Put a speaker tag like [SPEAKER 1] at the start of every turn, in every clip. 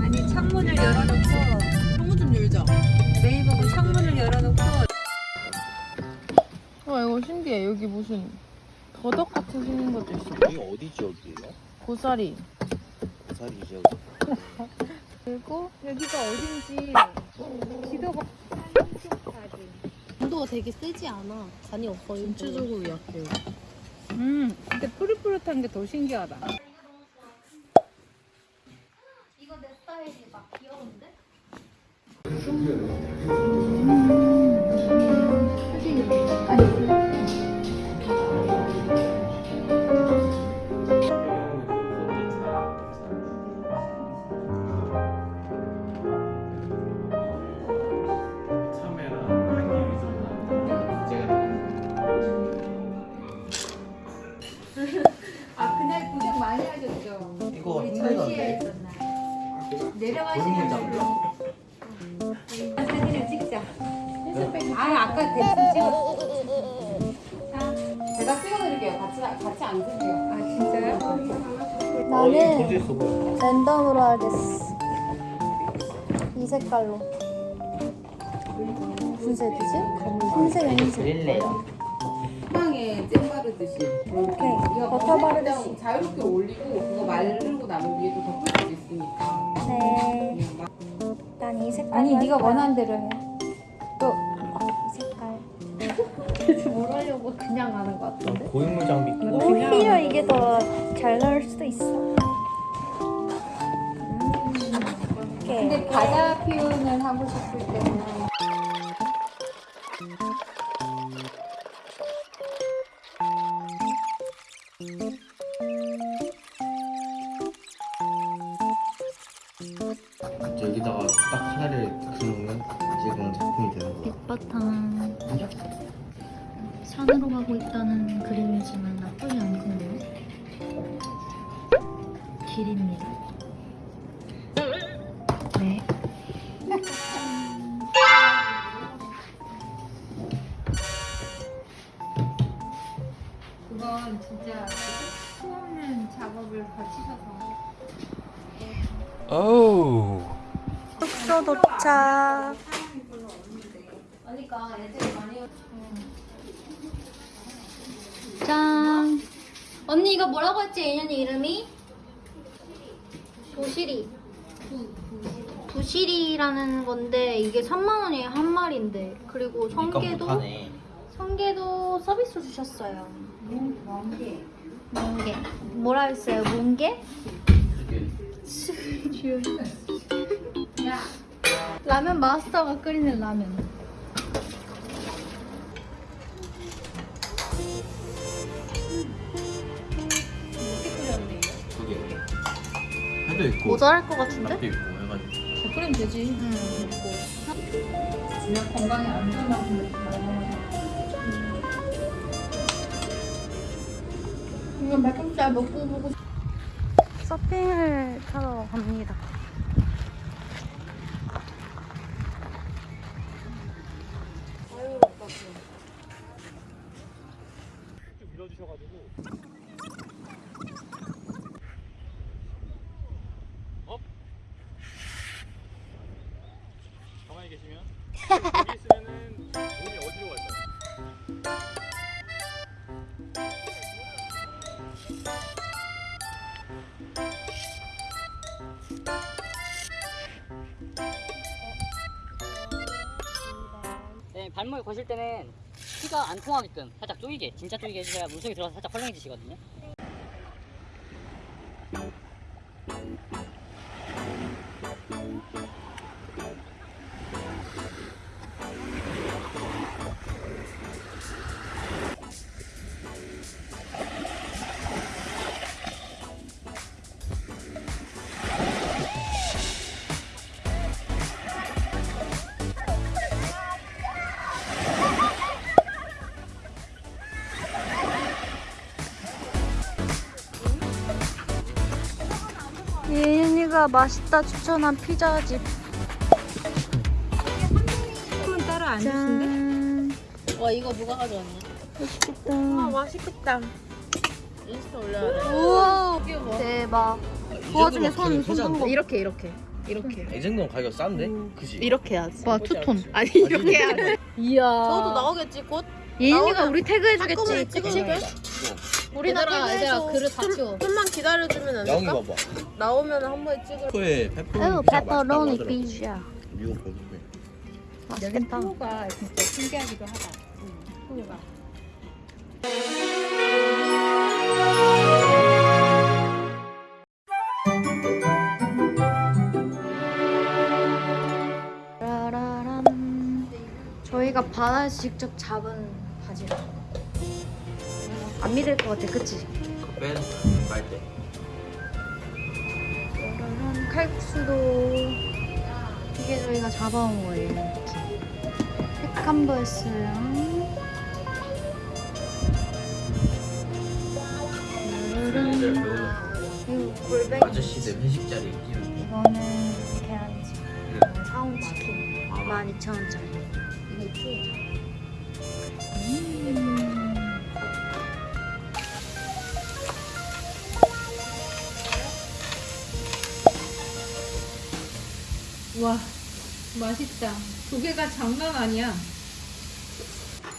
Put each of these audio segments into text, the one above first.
[SPEAKER 1] 아니 창문을 열어놓고
[SPEAKER 2] 창문 좀 열자.
[SPEAKER 1] 네이버가 창문을 열어놓고
[SPEAKER 3] 와 이거 신기해. 여기 무슨 더덕 같은 생긴 것도 있어.
[SPEAKER 4] 여기 어디 지역이에요?
[SPEAKER 3] 고사리.
[SPEAKER 4] 부산이 지역.
[SPEAKER 3] 그리고
[SPEAKER 1] 여기가 어딘지 지도가
[SPEAKER 2] 온도가 되게 세지 않아. 간이 없어.
[SPEAKER 3] 전체적으로 약해.
[SPEAKER 1] 음 근데 푸릇푸릇한 게 더 신기하다 아 그날 고생 많이 하셨죠?
[SPEAKER 4] 이거.
[SPEAKER 1] 내려가시는. 걸로 사진을 찍자. 아 아까 대충 찍었어
[SPEAKER 2] 찍어드릴게요. 같이, 같이 앉으세요.
[SPEAKER 1] 아 진짜요?
[SPEAKER 5] 나는. 랜덤으로 하겠어. 이 색깔로. 무슨 색이지? 흰색, 흰색.
[SPEAKER 4] 그릴래요.
[SPEAKER 2] 빵에 잼 바르듯이.
[SPEAKER 5] 오케이. 버터 바르듯이.
[SPEAKER 2] 자유롭게 올리고 그거 마르고 나면 위에 또 덮을 수 있으니까.
[SPEAKER 5] 네. 난 이 색깔.
[SPEAKER 1] 아니 네가 원하는 대로 해
[SPEAKER 5] 그냥 하는 것 같은데?
[SPEAKER 4] 고인물 장비.
[SPEAKER 5] 오히려 이게 더 잘 나올 수도 있어. 음.
[SPEAKER 1] 근데. 바다 표현을 하고 싶을 때는
[SPEAKER 4] 여
[SPEAKER 1] 진짜 수없는 작업을 거치셔서
[SPEAKER 4] 오우.
[SPEAKER 5] 숙소 도착.
[SPEAKER 2] 그러니까
[SPEAKER 6] 짠! 언니 이거 뭐라고 했지? 인연이 이름이? 도시리. 부시리라는 건데 이게 3만 원이에요 한 마리인데 그리고 성게도. 성게도 서비스로 주셨어요. 멍게. 멍게. 뭐라 했어요? 멍게? 라면 마스터가 끓이는 라면.
[SPEAKER 4] 해도 있고.
[SPEAKER 6] 모자랄 것 같은데?
[SPEAKER 4] 있고 해가지고.
[SPEAKER 3] 끓이면 되지.
[SPEAKER 1] 그냥 건강에 안전하 고
[SPEAKER 3] 이거 백금살 먹고 보고
[SPEAKER 5] 서핑을 타러 갑니다.
[SPEAKER 7] 가만히
[SPEAKER 8] 네, 발목에 거실 때는 피가 안 통하게끔 살짝 쪼이게, 진짜 쪼이게 해주셔야 물속에 들어가서 살짝 헐렁해지시거든요.
[SPEAKER 5] 맛있다 추천한 피자집.
[SPEAKER 1] 따라 안 주신데?
[SPEAKER 6] 와 이거 누가 가져왔냐?
[SPEAKER 3] 아 맛있겠다. 인스타 올려야 돼.
[SPEAKER 6] 우와 대박. 그 와중에
[SPEAKER 4] 손손
[SPEAKER 6] 손.
[SPEAKER 3] 이렇게 이렇게 이렇게
[SPEAKER 4] 이 정도면 가격 싼데? 그지?
[SPEAKER 3] 이렇게 해야지.
[SPEAKER 6] 와 투톤.
[SPEAKER 3] 아니 이렇게 해야지.
[SPEAKER 6] 이야.
[SPEAKER 3] 저도 나오겠지 곧.
[SPEAKER 6] 예인이가 우리 태그해주겠지.
[SPEAKER 3] 찍어줄게. 우리나
[SPEAKER 6] 얘들아 얘들아
[SPEAKER 3] 태그해줘.
[SPEAKER 6] 그릇 다 치워.
[SPEAKER 3] 좀만 기다려주면 안 될까?
[SPEAKER 4] 봐봐
[SPEAKER 3] 나오면 한 번에 찍을.
[SPEAKER 4] 코에 페퍼로니
[SPEAKER 6] 어
[SPEAKER 4] 피자
[SPEAKER 6] 페퍼로니
[SPEAKER 4] 하더라고.
[SPEAKER 6] 피자.
[SPEAKER 4] 미국 거기
[SPEAKER 1] 여긴 프로가 진짜 신기하기도 하다.
[SPEAKER 6] 라라람. 저희가 바다에서 직접 잡은 바지락. 안 믿을 것 같아, 그치?
[SPEAKER 4] 그뺀 빨대.
[SPEAKER 6] 이런 칼국수도 이게 저희가 잡아온 거예요. 페칸버스랑
[SPEAKER 4] 아저씨들 회식 자리
[SPEAKER 6] 이거는 계란찜. 네. 사온 치킨 12,000원짜리. 이게 2 0 0
[SPEAKER 1] 와 맛있다. 조개가 장난 아니야.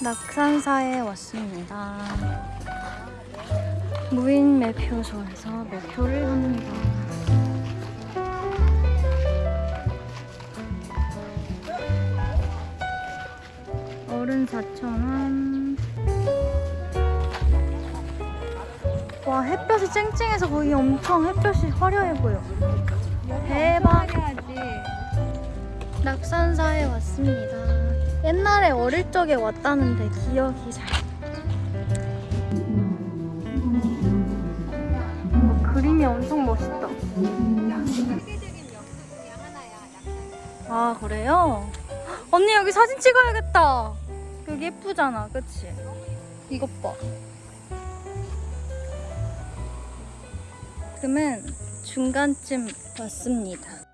[SPEAKER 6] 낙산사에 왔습니다. 무인 매표소에서 매표를 합니다. 어른 4,000원. 와, 햇볕이 쨍쨍해서 거기 엄청 햇볕이 화려해 보여. 대박. 낙산사에 왔습니다. 옛날에 어릴 적에 왔다는데 기억이 잘. 어, 그림이 엄청 멋있다. 아 그래요? 언니 여기 사진 찍어야겠다. 여기 예쁘잖아, 그치? 이것 봐. 그러면 중간쯤 왔습니다.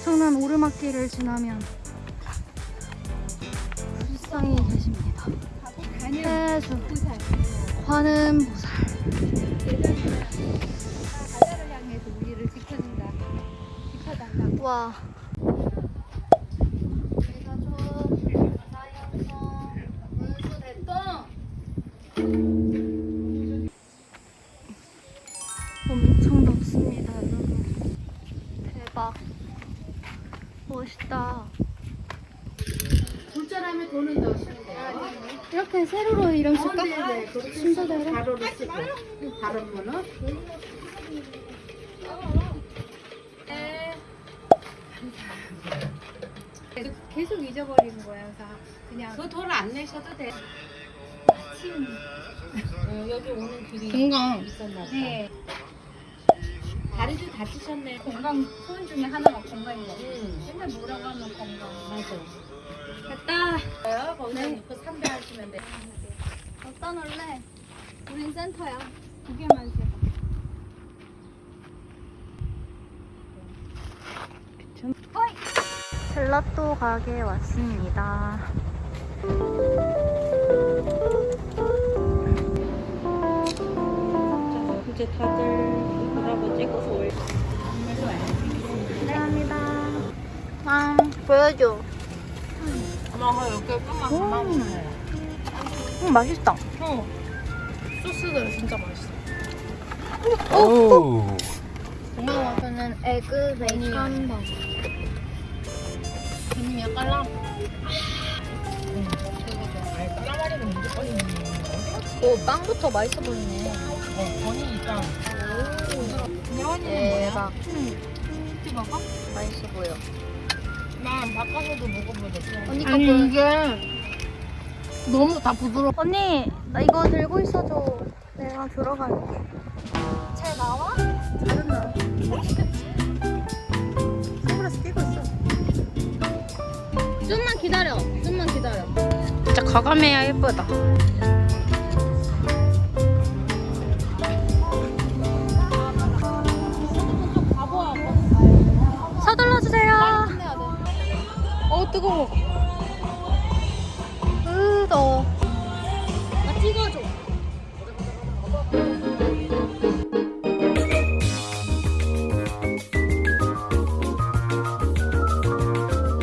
[SPEAKER 6] 엄청난 오르막길을 지나면 불상이 계십니다. 해수 관음 보살
[SPEAKER 1] 바다를 향해서 우리를 지켜준다. 지켜달라.
[SPEAKER 6] 와 멋있다
[SPEAKER 2] 불자라면 돈은 넣으시면 돼요.
[SPEAKER 6] 이렇게 세로로 이런 쓸까?
[SPEAKER 2] 네, 그렇게
[SPEAKER 6] 순서대로
[SPEAKER 2] 가로로 쓰고 다른 거는
[SPEAKER 1] 계속 잊어버리는 거야. 그래서 그냥
[SPEAKER 2] 그돈안 내셔도 돼. 어, 여기 오는 길이
[SPEAKER 6] 건강
[SPEAKER 2] 있었나 봐.
[SPEAKER 1] 네.
[SPEAKER 2] 다리도 다치셨네.
[SPEAKER 1] 건강 소원 중에 하나가 건강인 거.
[SPEAKER 2] 응.
[SPEAKER 1] 맨날 뭐라고 하면 건강.
[SPEAKER 2] 맞아.
[SPEAKER 1] 됐다.
[SPEAKER 2] 거기다 놓고 삼배 하시면 돼.
[SPEAKER 6] 어디다 놀래? 우린 센터야
[SPEAKER 1] 두 개만 세.
[SPEAKER 6] 젤라또 가게에 왔습니다.
[SPEAKER 3] 이제 다들 뭐라고 찍어
[SPEAKER 6] 보여줘.
[SPEAKER 3] 아마 이렇게 좀만 그만 먹어요.
[SPEAKER 6] 음, 맛있다.
[SPEAKER 3] 소스들 진짜 맛있어.
[SPEAKER 4] 오
[SPEAKER 6] 오늘 와서는 에그 베이컨 버거.
[SPEAKER 3] 언니 약간 라. 까마리는 무조건 있는 거.
[SPEAKER 6] 오, 빵부터 맛있어 보이네.
[SPEAKER 3] 어, 건이 일단.
[SPEAKER 6] 대박.
[SPEAKER 3] 혹시 먹어?
[SPEAKER 6] 맛있어 보여.
[SPEAKER 3] 난 바꿔서도 먹어보자.
[SPEAKER 6] 언니 거
[SPEAKER 3] 아니
[SPEAKER 6] 보여.
[SPEAKER 3] 이게 너무 다 부드러워.
[SPEAKER 6] 언니, 나 이거 들고 있어줘. 내가 들어갈게. 잘 나와? 잘 나와. 선글라스 끼고 있어. 좀만 기다려. 좀만 기다려.
[SPEAKER 3] 진짜 과감해야 예쁘다. 뜨거워.